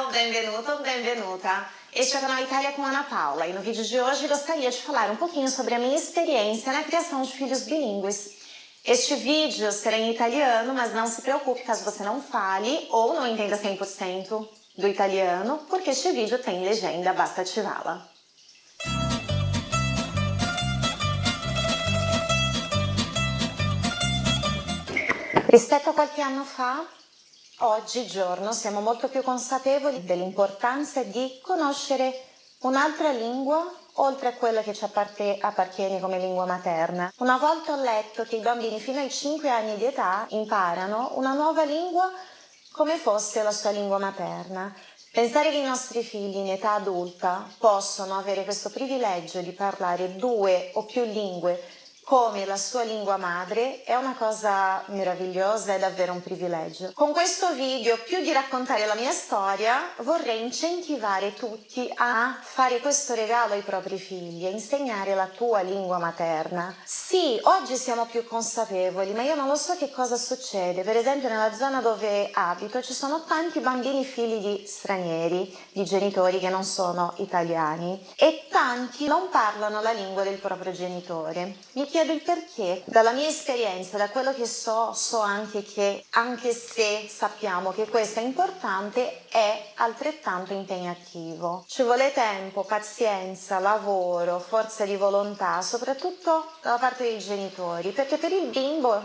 Ciao, benvenuto, benvenuta. Este é o canal Itália com Ana Paula e no vídeo de hoje gostaria de falar um pouquinho sobre a minha experiência na criação de filhos bilíngues. Este vídeo será em italiano, mas não se preocupe caso você não fale ou não entenda 100% do italiano, porque este vídeo tem legenda, basta ativá-la. Rispetto a qualche anno fa, oggigiorno siamo molto più consapevoli dell'importanza di conoscere un'altra lingua oltre a quella che ci appartiene come lingua materna. Una volta ho letto che i bambini fino ai 5 anni di età imparano una nuova lingua come fosse la sua lingua materna. Pensare che i nostri figli in età adulta possono avere questo privilegio di parlare due o più lingue come la sua lingua madre è una cosa meravigliosa, è davvero un privilegio. Con questo video, più di raccontare la mia storia, vorrei incentivare tutti a fare questo regalo ai propri figli, a insegnare la tua lingua materna. Sì, oggi siamo più consapevoli, ma io non lo so che cosa succede. Per esempio nella zona dove abito ci sono tanti bambini figli di stranieri, di genitori che non sono italiani e tanti non parlano la lingua del proprio genitore. Mi chiedo il perché. Dalla mia esperienza, da quello che so, so anche che anche se sappiamo che questo è importante, è altrettanto impegnativo. Ci vuole tempo, pazienza, lavoro, forza di volontà, soprattutto dalla parte dei genitori, perché per il bimbo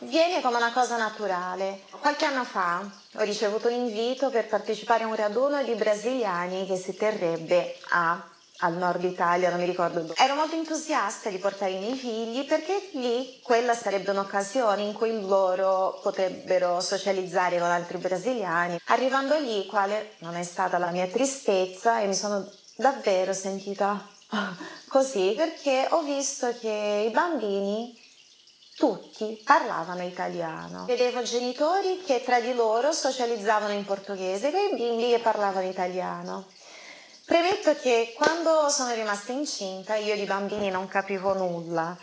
viene come una cosa naturale. Qualche anno fa ho ricevuto un invito per partecipare a un raduno di brasiliani che si terrebbe a al nord Italia, non mi ricordo dove. Ero molto entusiasta di portare i miei figli perché lì quella sarebbe un'occasione in cui loro potrebbero socializzare con altri brasiliani. Arrivando lì, quale non è stata la mia tristezza e mi sono davvero sentita così perché ho visto che i bambini tutti parlavano italiano. Vedevo genitori che tra di loro socializzavano in portoghese e i bimbi che parlavano italiano. Premetto che quando sono rimasta incinta io di bambini non capivo nulla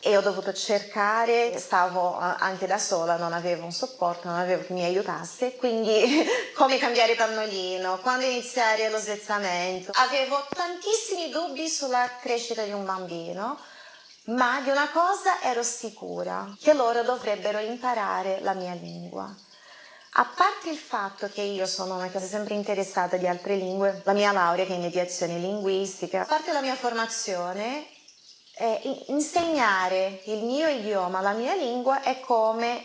e ho dovuto cercare, stavo eh, anche da sola, non avevo un supporto, non avevo chi mi aiutasse, quindi come cambiare pannolino, quando iniziare lo svezzamento. Avevo tantissimi dubbi sulla crescita di un bambino, ma di una cosa ero sicura, che loro dovrebbero imparare la mia lingua. A parte il fatto che io sono una cosa sempre interessata di altre lingue, la mia laurea che è in mediazione linguistica, a parte la mia formazione, eh, insegnare il mio idioma, la mia lingua è come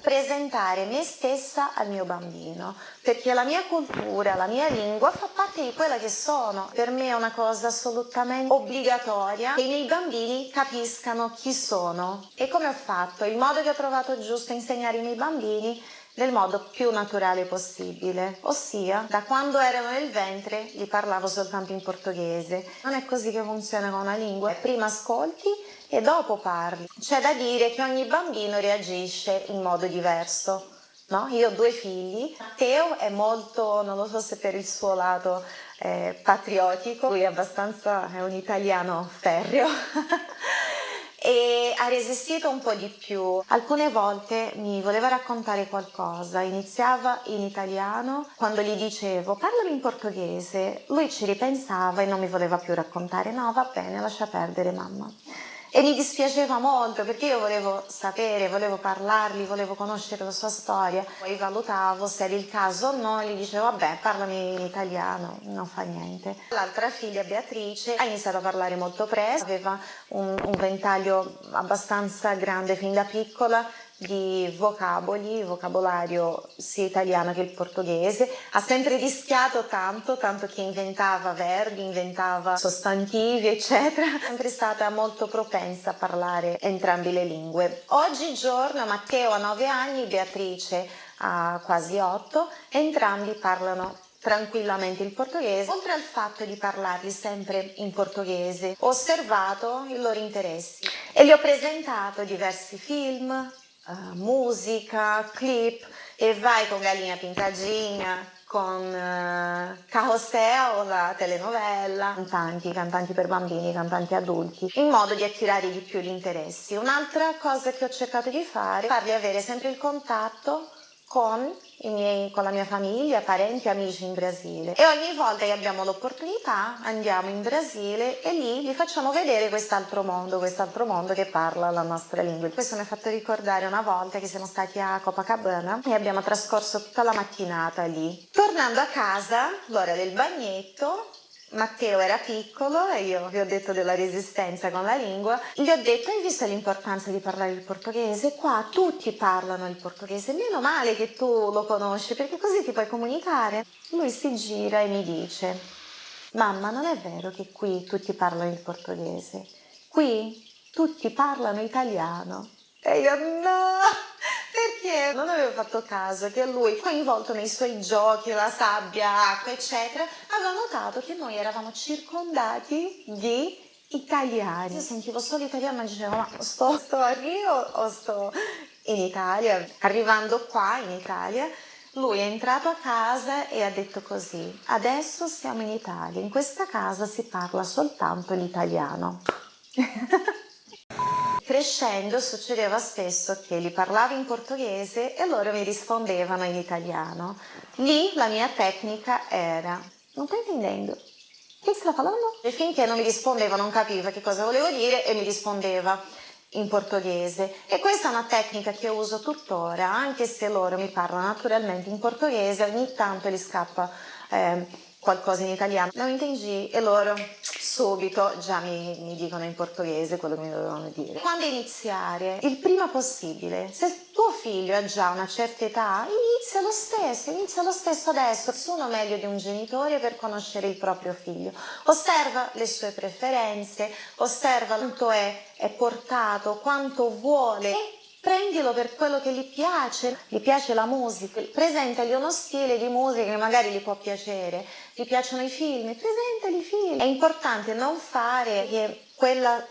presentare me stessa al mio bambino, perché la mia cultura, la mia lingua fa parte di quella che sono. Per me è una cosa assolutamente obbligatoria che i miei bambini capiscano chi sono. E come ho fatto? Il modo che ho trovato giusto insegnare ai miei bambini nel modo più naturale possibile, ossia da quando erano nel ventre gli parlavo soltanto in portoghese. Non è così che funziona con una lingua, prima ascolti e dopo parli. C'è da dire che ogni bambino reagisce in modo diverso. No? Io ho due figli, Matteo è molto, non lo so se per il suo lato eh, patriottico, lui è abbastanza, è un italiano ferreo, e ha resistito un po' di più. Alcune volte mi voleva raccontare qualcosa, iniziava in italiano, quando gli dicevo parlami in portoghese, lui ci ripensava e non mi voleva più raccontare, no va bene lascia perdere mamma. E mi dispiaceva molto perché io volevo sapere, volevo parlargli, volevo conoscere la sua storia. Poi valutavo se era il caso o no e gli dicevo vabbè parlami in italiano, non fa niente. L'altra figlia Beatrice ha iniziato a parlare molto presto, aveva un, un ventaglio abbastanza grande fin da piccola di vocaboli, vocabolario sia italiano che il portoghese, ha sempre rischiato tanto, tanto che inventava verbi, inventava sostantivi, eccetera, è sempre stata molto propensa a parlare entrambe le lingue. Oggigiorno Matteo ha 9 anni, Beatrice ha quasi 8, entrambi parlano tranquillamente il portoghese, oltre al fatto di parlarli sempre in portoghese, ho osservato i loro interessi e gli ho presentato diversi film, uh, musica, clip e vai con Galinha Pintadinha, con uh, Carrossel, la telenovela, cantanti, cantanti per bambini, cantanti adulti, in modo di attirare di più gli interessi. Un'altra cosa che ho cercato di fare è farli avere sempre il contatto con, miei, con, la mia famiglia, parenti, amici in Brasile e ogni volta che abbiamo l'opportunità andiamo in Brasile e lì vi facciamo vedere quest'altro mondo, quest'altro mondo che parla la nostra lingua. Questo mi ha fatto ricordare una volta che siamo stati a Copacabana e abbiamo trascorso tutta la mattinata lì. Tornando a casa, l'ora del bagnetto, Matteo era piccolo e io vi ho detto della resistenza con la lingua, gli ho detto hai visto l'importanza di parlare il portoghese? Qua tutti parlano il portoghese, meno male che tu lo conosci perché così ti puoi comunicare. Lui si gira e mi dice mamma non è vero che qui tutti parlano il portoghese, qui tutti parlano italiano. E io no! Perché non avevo fatto caso che lui, coinvolto nei suoi giochi, la sabbia, acqua, eccetera, aveva notato che noi eravamo circondati di italiani. Io sentivo solo italiano, ma dicevo, ma sto, sto a Rio o sto in Italia? Arrivando qua in Italia, lui è entrato a casa e ha detto così, adesso siamo in Italia, in questa casa si parla soltanto l'italiano. Crescendo succedeva spesso che li parlavo in portoghese e loro mi rispondevano in italiano. Lì la mia tecnica era, non stai intendendo? Che sta parlando? E finché non mi rispondeva non capiva che cosa volevo dire e mi rispondeva in portoghese e questa è una tecnica che uso tuttora anche se loro mi parlano naturalmente in portoghese ogni tanto gli scappa eh, qualcosa in italiano non intendi e loro subito già mi, mi, dicono in portoghese quello che mi dovevano dire. Quando iniziare? Il prima possibile. Se tuo figlio ha già una certa età, inizia lo stesso, inizia lo stesso adesso. Nessuno meglio di un genitore per conoscere il proprio figlio. Osserva le sue preferenze, osserva quanto è, è portato, quanto vuole prendilo per quello che gli piace, gli piace la musica, presentagli uno stile di musica che magari gli può piacere, gli piacciono i film, presentagli i film. È importante non fare che quella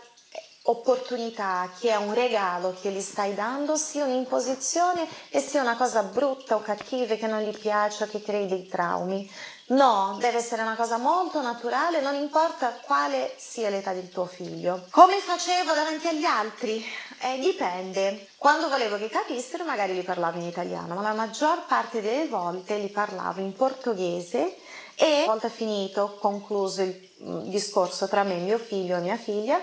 opportunità, che è un regalo che gli stai dando, sia un'imposizione e sia una cosa brutta o cattiva che non gli piace o che crei dei traumi. No, deve essere una cosa molto naturale, non importa quale sia l'età del tuo figlio. Come facevo davanti agli altri? Eh, dipende. Quando volevo che capissero magari li parlavo in italiano, ma la maggior parte delle volte li parlavo in portoghese e una volta finito, concluso il mm, discorso tra me e mio figlio e mia figlia,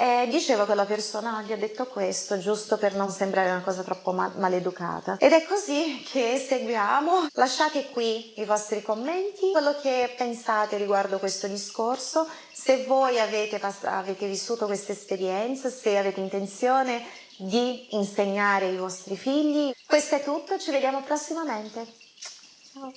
e dicevo che la persona gli ha detto questo giusto per non sembrare una cosa troppo mal maleducata. Ed è così che seguiamo. Lasciate qui i vostri commenti, quello che pensate riguardo questo discorso, se voi avete, avete vissuto questa esperienza, se avete intenzione di insegnare ai vostri figli. Questo è tutto, ci vediamo prossimamente. Ciao!